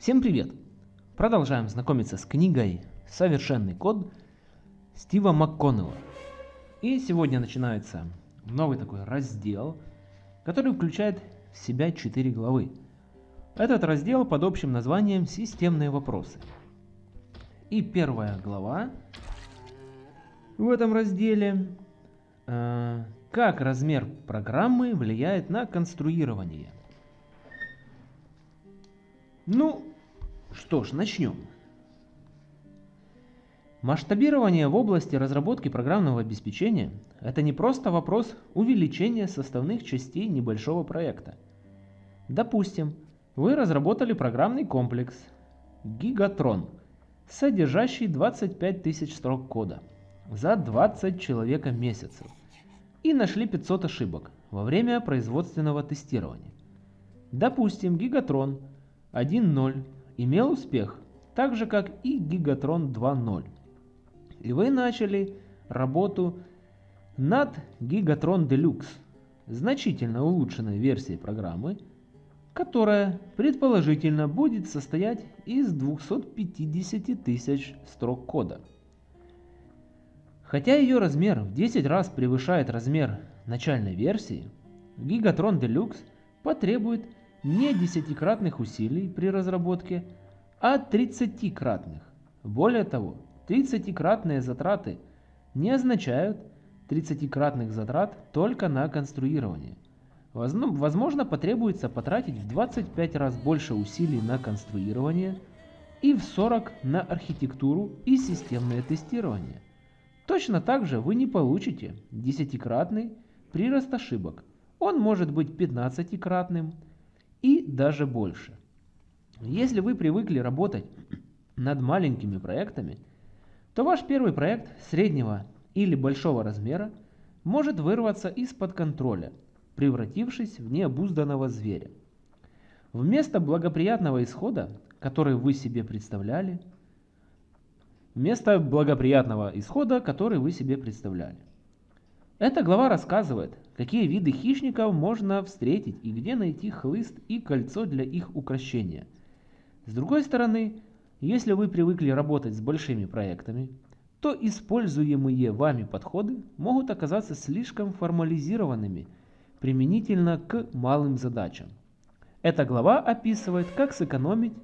Всем привет! Продолжаем знакомиться с книгой «Совершенный код» Стива МакКоннелла. И сегодня начинается новый такой раздел, который включает в себя 4 главы. Этот раздел под общим названием «Системные вопросы». И первая глава в этом разделе э, «Как размер программы влияет на конструирование». Ну, что ж, начнем. Масштабирование в области разработки программного обеспечения – это не просто вопрос увеличения составных частей небольшого проекта. Допустим, вы разработали программный комплекс Gigatron, содержащий 25 тысяч строк кода за 20 человека месяцев и нашли 500 ошибок во время производственного тестирования. Допустим, Gigatron 1.0 имел успех, так же как и Gigatron 2.0. И вы начали работу над Gigatron Deluxe, значительно улучшенной версией программы, которая предположительно будет состоять из 250 тысяч строк кода. Хотя ее размер в 10 раз превышает размер начальной версии, Gigatron Deluxe потребует не десятикратных усилий при разработке, а 30-кратных. Более того, 30-кратные затраты не означают 30-кратных затрат только на конструирование. Возможно, потребуется потратить в 25 раз больше усилий на конструирование и в 40 на архитектуру и системное тестирование. Точно так же вы не получите 10-кратный прирост ошибок. Он может быть 15-кратным, и даже больше. Если вы привыкли работать над маленькими проектами, то ваш первый проект среднего или большого размера может вырваться из-под контроля, превратившись в необузданного зверя. Вместо благоприятного исхода, который вы себе представляли, вместо благоприятного исхода, который вы себе представляли. Эта глава рассказывает, какие виды хищников можно встретить и где найти хлыст и кольцо для их украшения. С другой стороны, если вы привыкли работать с большими проектами, то используемые вами подходы могут оказаться слишком формализированными применительно к малым задачам. Эта глава описывает, как сэкономить,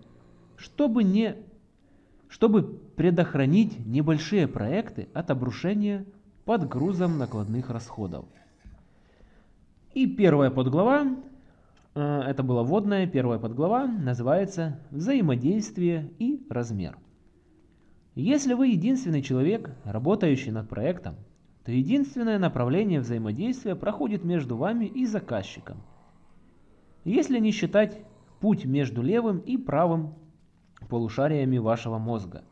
чтобы, не, чтобы предохранить небольшие проекты от обрушения под грузом накладных расходов. И первая подглава, э, это была вводная, первая подглава, называется «Взаимодействие и размер». Если вы единственный человек, работающий над проектом, то единственное направление взаимодействия проходит между вами и заказчиком. Если не считать путь между левым и правым полушариями вашего мозга.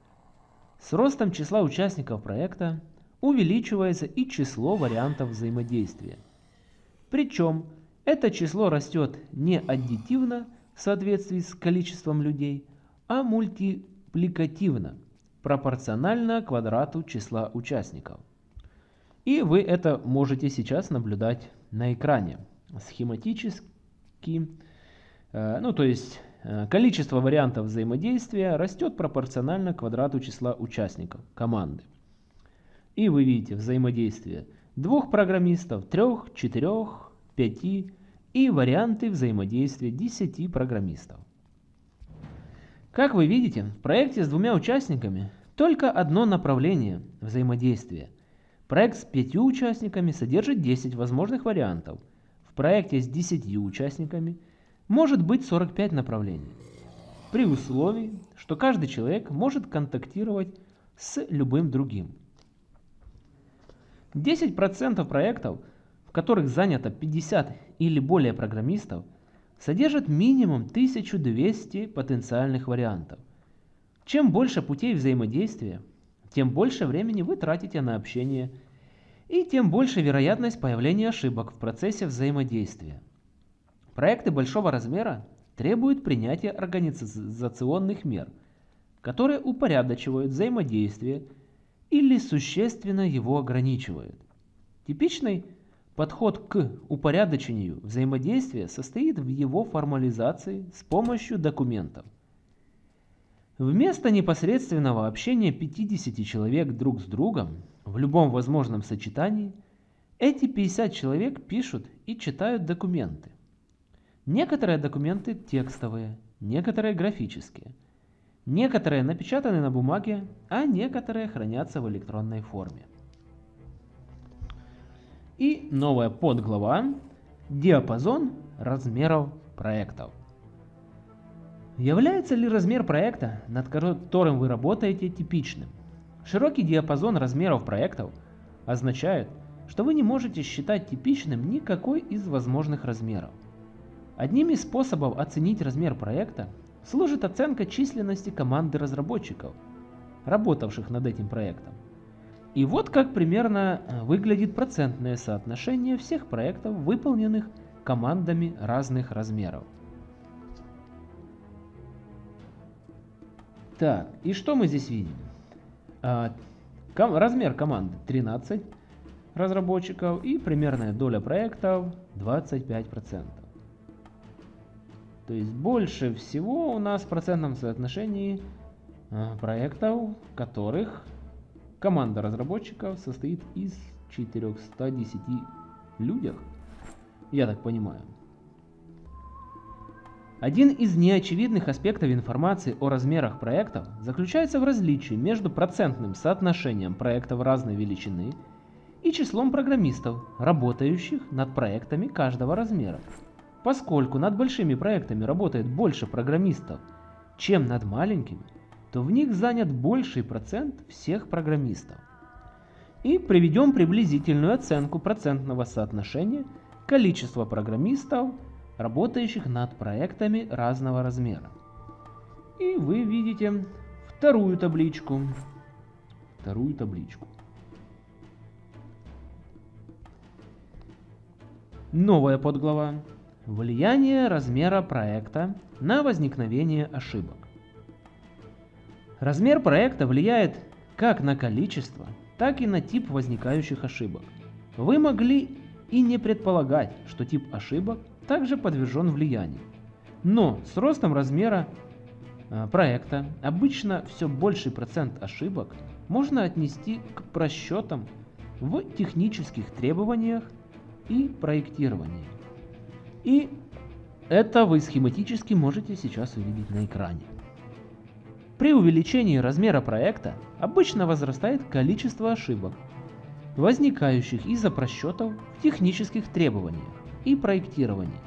С ростом числа участников проекта увеличивается и число вариантов взаимодействия. Причем это число растет не аддитивно в соответствии с количеством людей, а мультипликативно, пропорционально квадрату числа участников. И вы это можете сейчас наблюдать на экране. Схематически, э, ну то есть э, количество вариантов взаимодействия растет пропорционально квадрату числа участников команды. И вы видите взаимодействие двух программистов, трех, четырех, пяти и варианты взаимодействия десяти программистов. Как вы видите, в проекте с двумя участниками только одно направление взаимодействия. Проект с пятью участниками содержит 10 возможных вариантов. В проекте с 10 участниками может быть 45 направлений. При условии, что каждый человек может контактировать с любым другим. 10% проектов, в которых занято 50 или более программистов, содержат минимум 1200 потенциальных вариантов. Чем больше путей взаимодействия, тем больше времени вы тратите на общение и тем больше вероятность появления ошибок в процессе взаимодействия. Проекты большого размера требуют принятия организационных мер, которые упорядочивают взаимодействие или существенно его ограничивают. Типичный подход к упорядочению взаимодействия состоит в его формализации с помощью документов. Вместо непосредственного общения 50 человек друг с другом в любом возможном сочетании, эти 50 человек пишут и читают документы. Некоторые документы текстовые, некоторые графические, некоторые напечатаны на бумаге, а некоторые хранятся в электронной форме. И новая подглава «Диапазон размеров проектов». Является ли размер проекта, над которым вы работаете, типичным? Широкий диапазон размеров проектов означает, что вы не можете считать типичным никакой из возможных размеров. Одним из способов оценить размер проекта служит оценка численности команды разработчиков, работавших над этим проектом. И вот как примерно выглядит процентное соотношение всех проектов, выполненных командами разных размеров. Так, и что мы здесь видим? А, ком размер команды 13 разработчиков и примерная доля проектов 25%. То есть больше всего у нас в процентном соотношении а, проектов, которых команда разработчиков состоит из 410 людях, я так понимаю. Один из неочевидных аспектов информации о размерах проектов заключается в различии между процентным соотношением проектов разной величины и числом программистов, работающих над проектами каждого размера. Поскольку над большими проектами работает больше программистов, чем над маленькими, то в них занят больший процент всех программистов. И приведем приблизительную оценку процентного соотношения количества программистов работающих над проектами разного размера. И вы видите вторую табличку. Вторую табличку. Новая подглава. Влияние размера проекта на возникновение ошибок. Размер проекта влияет как на количество, так и на тип возникающих ошибок. Вы могли и не предполагать, что тип ошибок также подвержен влиянию. Но с ростом размера э, проекта обычно все больший процент ошибок можно отнести к просчетам в технических требованиях и проектировании. И это вы схематически можете сейчас увидеть на экране. При увеличении размера проекта обычно возрастает количество ошибок, возникающих из-за просчетов в технических требованиях и проектирования.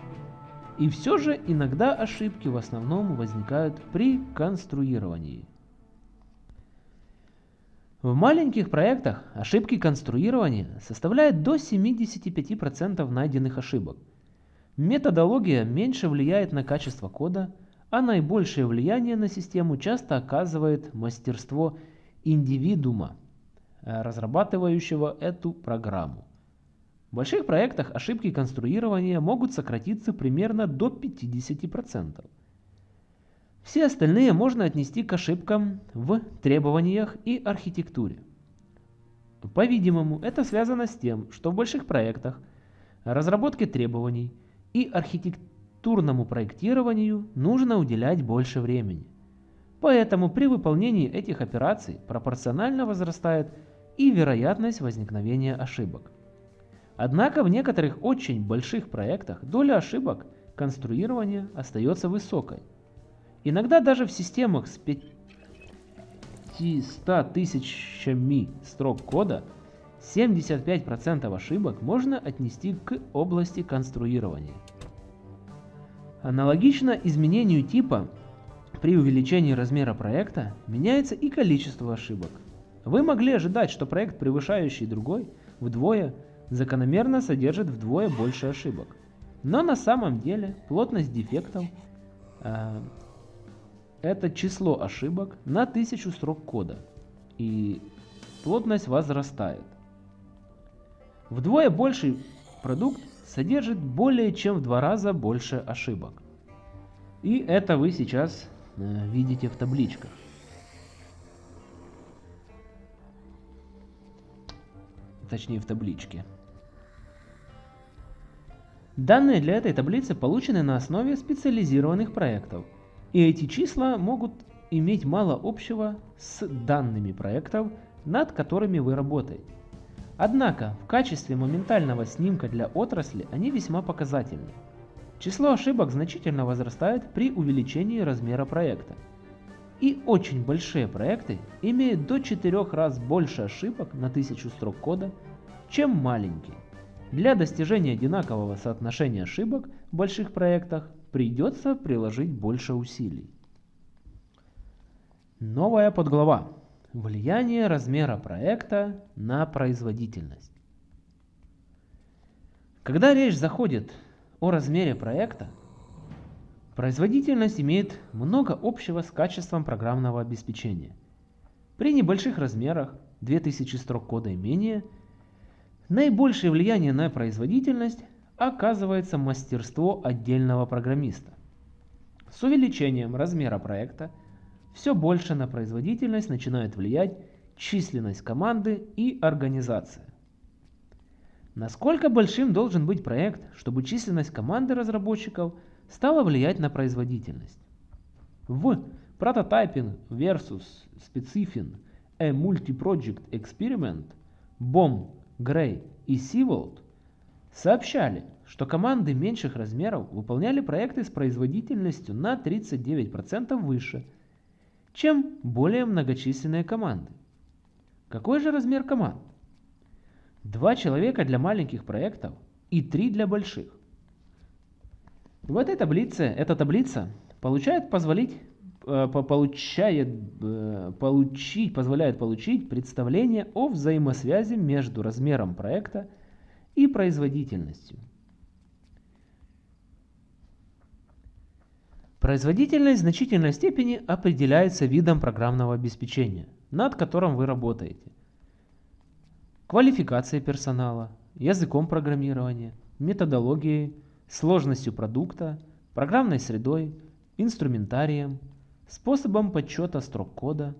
И все же иногда ошибки в основном возникают при конструировании. В маленьких проектах ошибки конструирования составляют до 75% найденных ошибок. Методология меньше влияет на качество кода, а наибольшее влияние на систему часто оказывает мастерство индивидуума, э, разрабатывающего эту программу. В больших проектах ошибки конструирования могут сократиться примерно до 50%. Все остальные можно отнести к ошибкам в требованиях и архитектуре. По-видимому, это связано с тем, что в больших проектах разработке требований и архитектурному проектированию нужно уделять больше времени. Поэтому при выполнении этих операций пропорционально возрастает и вероятность возникновения ошибок. Однако в некоторых очень больших проектах доля ошибок конструирования остается высокой. Иногда даже в системах с 500 тысячами строк кода 75% ошибок можно отнести к области конструирования. Аналогично изменению типа при увеличении размера проекта меняется и количество ошибок. Вы могли ожидать, что проект, превышающий другой вдвое, закономерно содержит вдвое больше ошибок. Но на самом деле плотность дефектов э, это число ошибок на тысячу строк кода. И плотность возрастает. Вдвое больший продукт содержит более чем в два раза больше ошибок. И это вы сейчас э, видите в табличках. Точнее в табличке. Данные для этой таблицы получены на основе специализированных проектов, и эти числа могут иметь мало общего с данными проектов, над которыми вы работаете. Однако в качестве моментального снимка для отрасли они весьма показательны. Число ошибок значительно возрастает при увеличении размера проекта. И очень большие проекты имеют до 4 раз больше ошибок на 1000 строк кода, чем маленькие. Для достижения одинакового соотношения ошибок в больших проектах придется приложить больше усилий. Новая подглава. Влияние размера проекта на производительность. Когда речь заходит о размере проекта, производительность имеет много общего с качеством программного обеспечения. При небольших размерах, 2000 строк кода и менее, наибольшее влияние на производительность оказывается мастерство отдельного программиста. С увеличением размера проекта – все больше на производительность начинает влиять численность команды и организация. Насколько большим должен быть проект, чтобы численность команды разработчиков стала влиять на производительность? В Prototyping versus Specifin A Multi-Project Experiment Бом, Грей и Сиволд сообщали, что команды меньших размеров выполняли проекты с производительностью на 39% выше – чем более многочисленные команды. Какой же размер команд? Два человека для маленьких проектов и три для больших. В этой таблице, эта таблица получает позволить, э, получает, э, получить, позволяет получить представление о взаимосвязи между размером проекта и производительностью. Производительность в значительной степени определяется видом программного обеспечения, над которым вы работаете. Квалификацией персонала, языком программирования, методологией, сложностью продукта, программной средой, инструментарием, способом подсчета строк кода,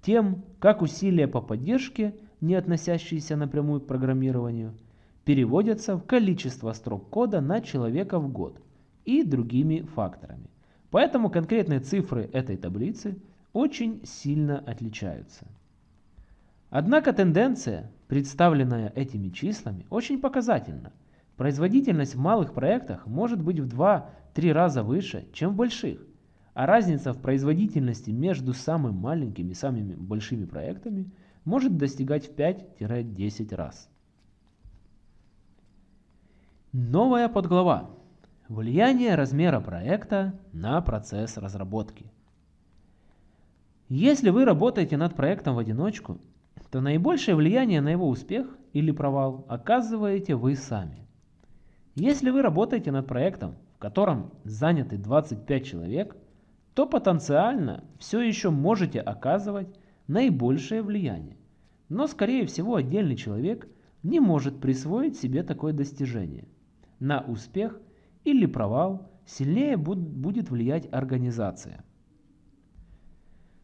тем, как усилия по поддержке, не относящиеся напрямую к программированию, переводятся в количество строк кода на человека в год и другими факторами. Поэтому конкретные цифры этой таблицы очень сильно отличаются. Однако тенденция, представленная этими числами, очень показательна. Производительность в малых проектах может быть в 2-3 раза выше, чем в больших, а разница в производительности между самыми маленькими и самыми большими проектами может достигать в 5-10 раз. Новая подглава Влияние размера проекта на процесс разработки. Если вы работаете над проектом в одиночку, то наибольшее влияние на его успех или провал оказываете вы сами. Если вы работаете над проектом, в котором заняты 25 человек, то потенциально все еще можете оказывать наибольшее влияние. Но скорее всего отдельный человек не может присвоить себе такое достижение. На успех – или провал, сильнее будет влиять организация.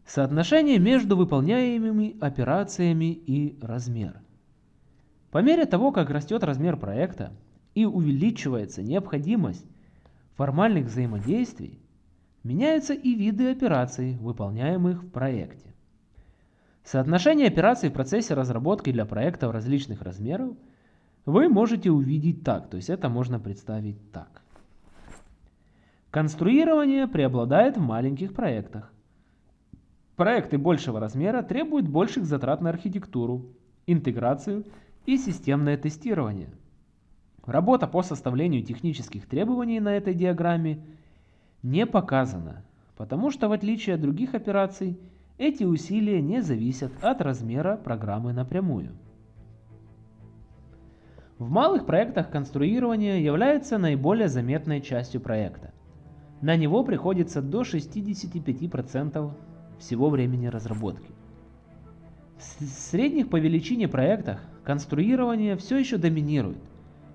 Соотношение между выполняемыми операциями и размер. По мере того, как растет размер проекта и увеличивается необходимость формальных взаимодействий, меняются и виды операций, выполняемых в проекте. Соотношение операций в процессе разработки для проектов различных размеров вы можете увидеть так, то есть это можно представить так. Конструирование преобладает в маленьких проектах. Проекты большего размера требуют больших затрат на архитектуру, интеграцию и системное тестирование. Работа по составлению технических требований на этой диаграмме не показана, потому что в отличие от других операций, эти усилия не зависят от размера программы напрямую. В малых проектах конструирование является наиболее заметной частью проекта. На него приходится до 65% всего времени разработки. В средних по величине проектах конструирование все еще доминирует,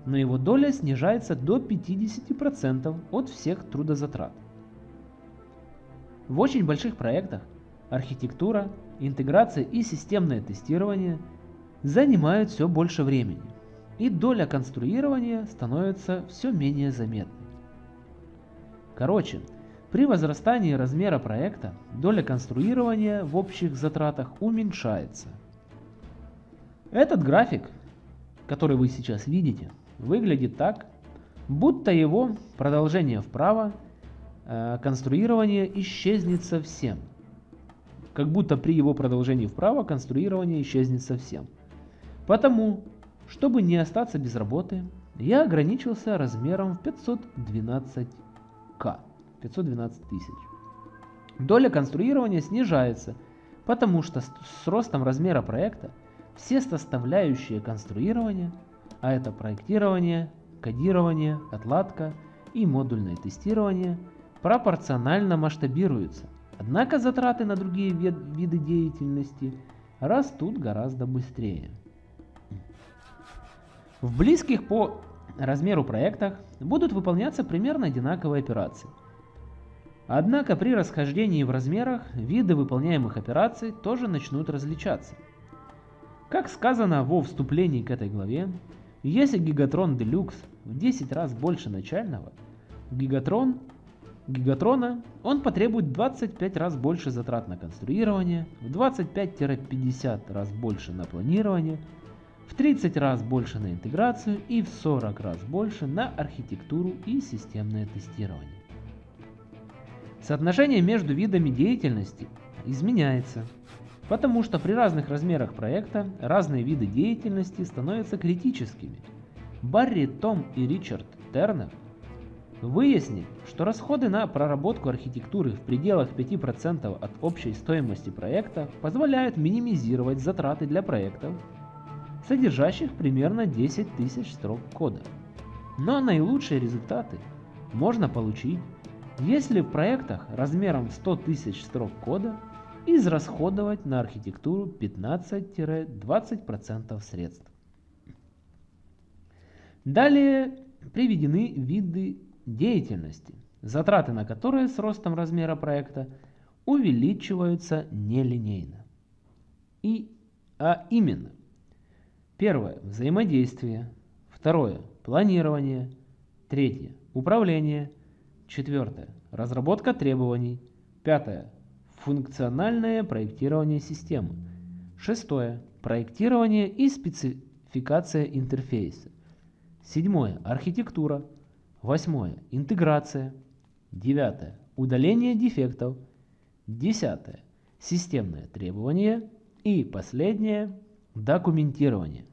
но его доля снижается до 50% от всех трудозатрат. В очень больших проектах архитектура, интеграция и системное тестирование занимают все больше времени, и доля конструирования становится все менее заметной. Короче, При возрастании размера проекта доля конструирования в общих затратах уменьшается. Этот график, который вы сейчас видите, выглядит так, будто его продолжение вправо э, конструирование исчезнет совсем. Как будто при его продолжении вправо конструирование исчезнет совсем. Потому, чтобы не остаться без работы, я ограничился размером в 512к. 512 тысяч. Доля конструирования снижается, потому что с ростом размера проекта все составляющие конструирования, а это проектирование, кодирование, отладка и модульное тестирование, пропорционально масштабируются. Однако затраты на другие виды деятельности растут гораздо быстрее. В близких по размеру проектах будут выполняться примерно одинаковые операции – Однако при расхождении в размерах виды выполняемых операций тоже начнут различаться. Как сказано во вступлении к этой главе, если Гигатрон Deluxe в 10 раз больше начального, Гигатрон Гигатрона он потребует 25 раз больше затрат на конструирование, в 25-50 раз больше на планирование, в 30 раз больше на интеграцию и в 40 раз больше на архитектуру и системное тестирование. Соотношение между видами деятельности изменяется, потому что при разных размерах проекта разные виды деятельности становятся критическими. Барри, Том и Ричард Тернер выяснили, что расходы на проработку архитектуры в пределах 5% от общей стоимости проекта позволяют минимизировать затраты для проектов, содержащих примерно 10 тысяч строк кода. Но наилучшие результаты можно получить если в проектах размером 100 тысяч строк кода израсходовать на архитектуру 15-20% средств. Далее приведены виды деятельности, затраты на которые с ростом размера проекта увеличиваются нелинейно. И, а именно, первое – взаимодействие, второе – планирование, третье – управление – Четвертое. Разработка требований. Пятое. Функциональное проектирование системы. Шестое. Проектирование и спецификация интерфейса. Седьмое. Архитектура. Восьмое. Интеграция. Девятое. Удаление дефектов. Десятое. Системное требование. И последнее. Документирование.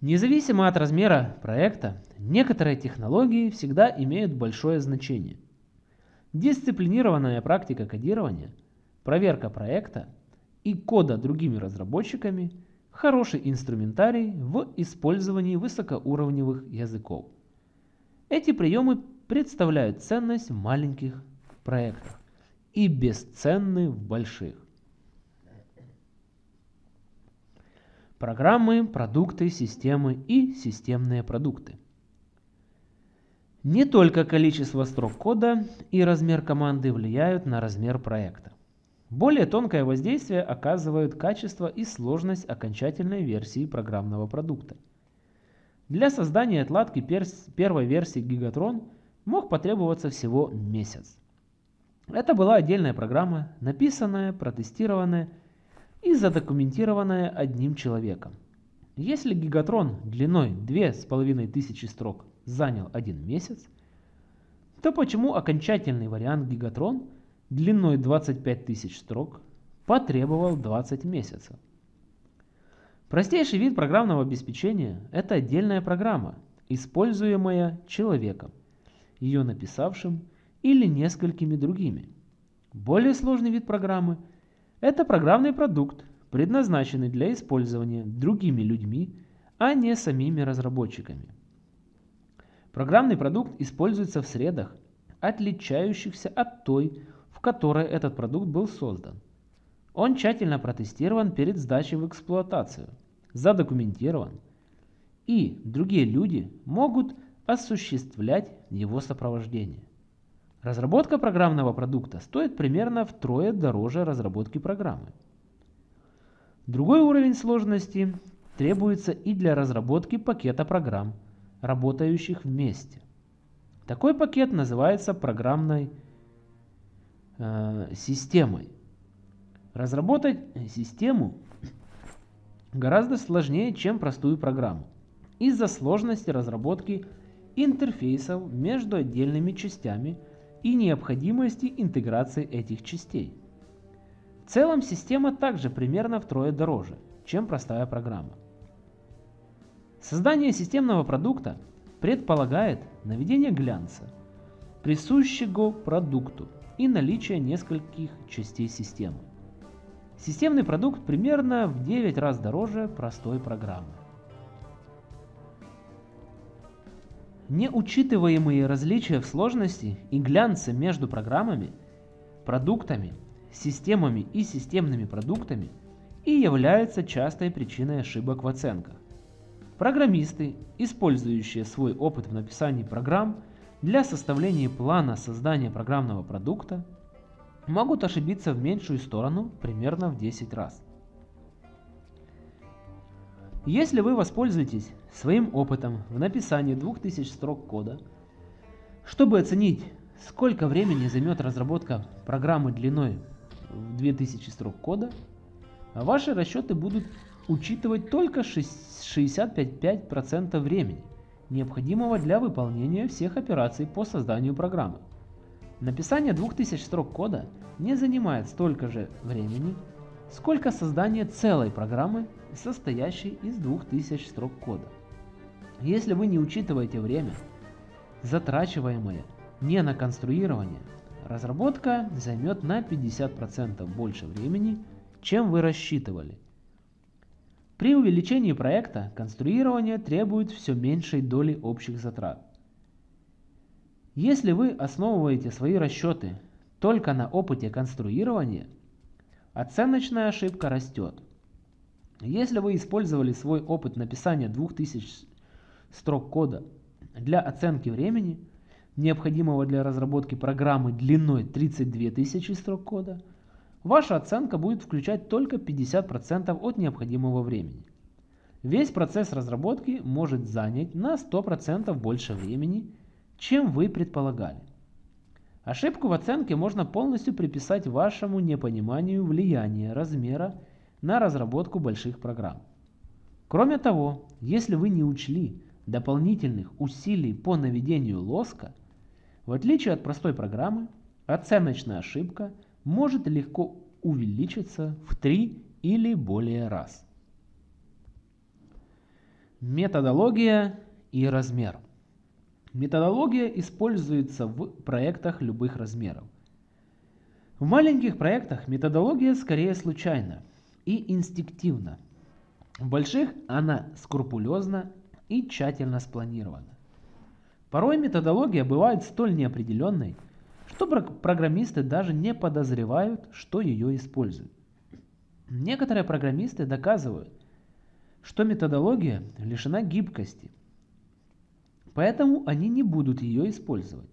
Независимо от размера проекта, некоторые технологии всегда имеют большое значение. Дисциплинированная практика кодирования, проверка проекта и кода другими разработчиками – хороший инструментарий в использовании высокоуровневых языков. Эти приемы представляют ценность в маленьких проектах и бесценны в больших. Программы, продукты, системы и системные продукты. Не только количество строк кода и размер команды влияют на размер проекта. Более тонкое воздействие оказывают качество и сложность окончательной версии программного продукта. Для создания отладки первой версии Gigatron мог потребоваться всего месяц. Это была отдельная программа, написанная, протестированная и задокументированная одним человеком. Если гигатрон длиной 2500 строк занял один месяц, то почему окончательный вариант гигатрон длиной 25 тысяч строк потребовал 20 месяцев? Простейший вид программного обеспечения – это отдельная программа, используемая человеком, ее написавшим или несколькими другими. Более сложный вид программы – это программный продукт, предназначенный для использования другими людьми, а не самими разработчиками. Программный продукт используется в средах, отличающихся от той, в которой этот продукт был создан. Он тщательно протестирован перед сдачей в эксплуатацию, задокументирован, и другие люди могут осуществлять его сопровождение. Разработка программного продукта стоит примерно втрое дороже разработки программы. Другой уровень сложности требуется и для разработки пакета программ, работающих вместе. Такой пакет называется программной э, системой. Разработать систему гораздо сложнее, чем простую программу, из-за сложности разработки интерфейсов между отдельными частями и необходимости интеграции этих частей. В целом система также примерно втрое дороже, чем простая программа. Создание системного продукта предполагает наведение глянца, присущего продукту, и наличие нескольких частей системы. Системный продукт примерно в 9 раз дороже простой программы. Неучитываемые различия в сложности и глянце между программами, продуктами, системами и системными продуктами и являются частой причиной ошибок в оценках. Программисты, использующие свой опыт в написании программ для составления плана создания программного продукта, могут ошибиться в меньшую сторону примерно в 10 раз. Если вы воспользуетесь своим опытом в написании 2000 строк кода, чтобы оценить, сколько времени займет разработка программы длиной в 2000 строк кода, ваши расчеты будут учитывать только 65% времени, необходимого для выполнения всех операций по созданию программы. Написание 2000 строк кода не занимает столько же времени, сколько создание целой программы, состоящей из 2000 строк кода. Если вы не учитываете время, затрачиваемое не на конструирование, разработка займет на 50% больше времени, чем вы рассчитывали – при увеличении проекта конструирование требует все меньшей доли общих затрат. Если вы основываете свои расчеты только на опыте конструирования, оценочная ошибка растет. Если вы использовали свой опыт написания 2000 строк кода для оценки времени, необходимого для разработки программы длиной 32 тысячи строк кода – Ваша оценка будет включать только 50% от необходимого времени. Весь процесс разработки может занять на 100% больше времени, чем вы предполагали. Ошибку в оценке можно полностью приписать вашему непониманию влияния размера на разработку больших программ. Кроме того, если вы не учли дополнительных усилий по наведению лоска, в отличие от простой программы, оценочная ошибка – может легко увеличиться в 3 или более раз. Методология и размер. Методология используется в проектах любых размеров. В маленьких проектах методология скорее случайна и инстинктивна. В больших она скрупулезна и тщательно спланирована. Порой методология бывает столь неопределенной, что программисты даже не подозревают, что ее используют. Некоторые программисты доказывают, что методология лишена гибкости, поэтому они не будут ее использовать.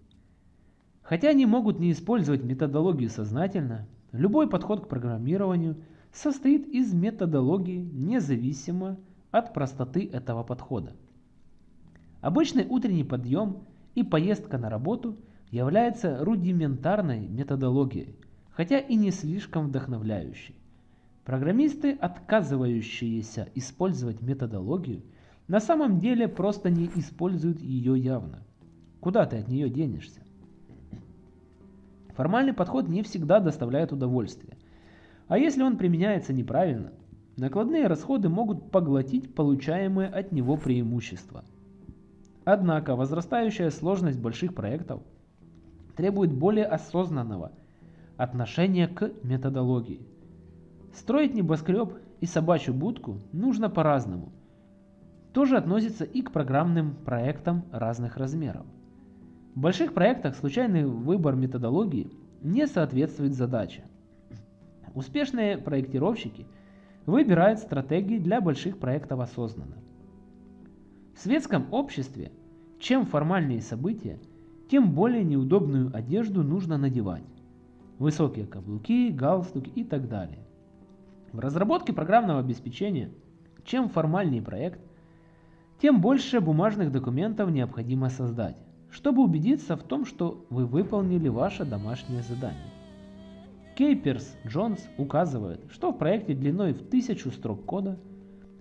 Хотя они могут не использовать методологию сознательно, любой подход к программированию состоит из методологии независимо от простоты этого подхода. Обычный утренний подъем и поездка на работу – является рудиментарной методологией, хотя и не слишком вдохновляющей. Программисты, отказывающиеся использовать методологию, на самом деле просто не используют ее явно. Куда ты от нее денешься? Формальный подход не всегда доставляет удовольствие. А если он применяется неправильно, накладные расходы могут поглотить получаемые от него преимущества. Однако возрастающая сложность больших проектов – требует более осознанного отношения к методологии. Строить небоскреб и собачью будку нужно по-разному. Тоже относится и к программным проектам разных размеров. В больших проектах случайный выбор методологии не соответствует задаче. Успешные проектировщики выбирают стратегии для больших проектов осознанно. В светском обществе чем формальнее события, тем более неудобную одежду нужно надевать. Высокие каблуки, галстуки и так далее. В разработке программного обеспечения, чем формальнее проект, тем больше бумажных документов необходимо создать. чтобы убедиться в том, что вы выполнили ваше домашнее задание. Кейперс Джонс указывает, что в проекте длиной в 1000 строк кода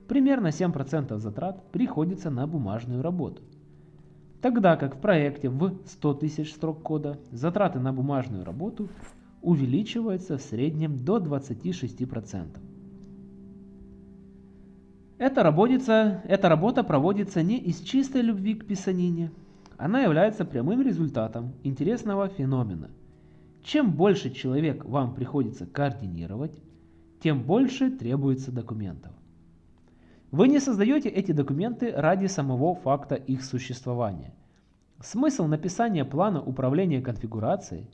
примерно 7% затрат приходится на бумажную работу, тогда как в проекте в 100 тысяч строк кода затраты на бумажную работу увеличиваются в среднем до 26%. Эта, работица, эта работа проводится не из чистой любви к писанине. Она является прямым результатом интересного феномена. Чем больше человек вам приходится координировать, тем больше требуется документов. Вы не создаете эти документы ради самого факта их существования. Смысл написания плана управления конфигурацией,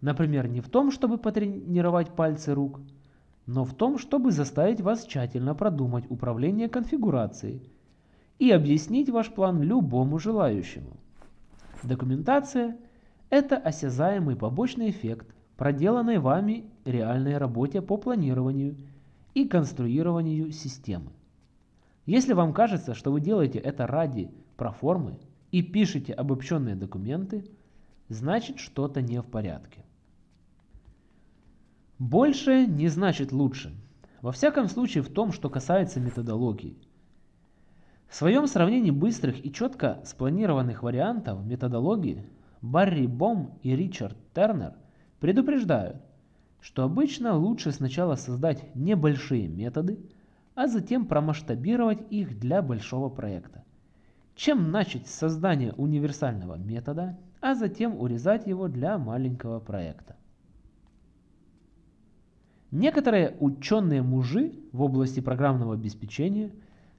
например, не в том, чтобы потренировать пальцы рук – но в том, чтобы заставить вас тщательно продумать управление конфигурацией и объяснить ваш план любому желающему. Документация – это осязаемый побочный эффект проделанной вами реальной работе по планированию и конструированию системы. Если вам кажется, что вы делаете это ради проформы и пишете обобщенные документы, значит что-то не в порядке. Больше не значит лучше. Во всяком случае в том, что касается методологии. В своем сравнении быстрых и четко спланированных вариантов методологии Барри Бом и Ричард Тернер предупреждают, что обычно лучше сначала создать небольшие методы, а затем промасштабировать их для большого проекта, чем начать с создания универсального метода, а затем урезать его для маленького проекта. Некоторые ученые-мужи в области программного обеспечения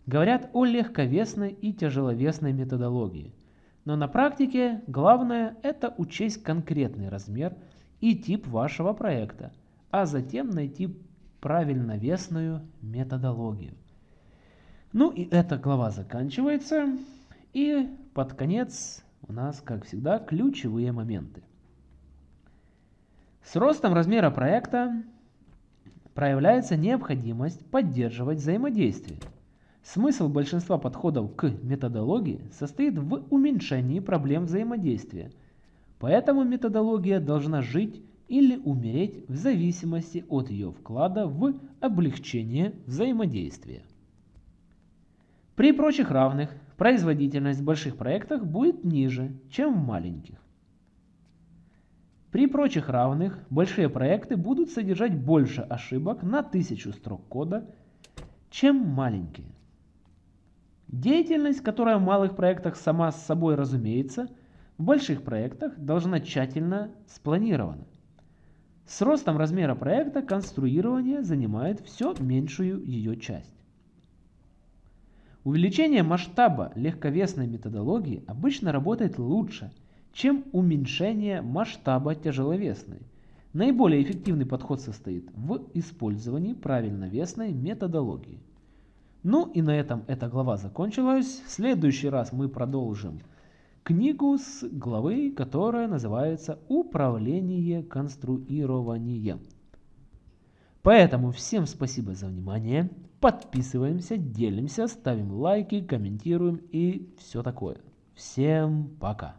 говорят о легковесной и тяжеловесной методологии, но на практике главное это учесть конкретный размер и тип вашего проекта, а затем найти правильновесную методологию. Ну и эта глава заканчивается, и под конец у нас, как всегда, ключевые моменты. С ростом размера проекта проявляется необходимость поддерживать взаимодействие. Смысл большинства подходов к методологии состоит в уменьшении проблем взаимодействия, поэтому методология должна жить или умереть в зависимости от ее вклада в облегчение взаимодействия. При прочих равных производительность в больших проектах будет ниже, чем в маленьких. При прочих равных большие проекты будут содержать больше ошибок на 1000 строк кода, чем маленькие. Деятельность, которая в малых проектах сама с собой разумеется, в больших проектах должна тщательно спланирована. С ростом размера проекта конструирование занимает все меньшую ее часть. Увеличение масштаба легковесной методологии обычно работает лучше – чем уменьшение масштаба тяжеловесной. Наиболее эффективный подход состоит в использовании правильновесной методологии. Ну и на этом эта глава закончилась. В следующий раз мы продолжим книгу с главы, которая называется «Управление конструированием». Поэтому всем спасибо за внимание. Подписываемся, делимся, ставим лайки, комментируем и все такое. Всем пока.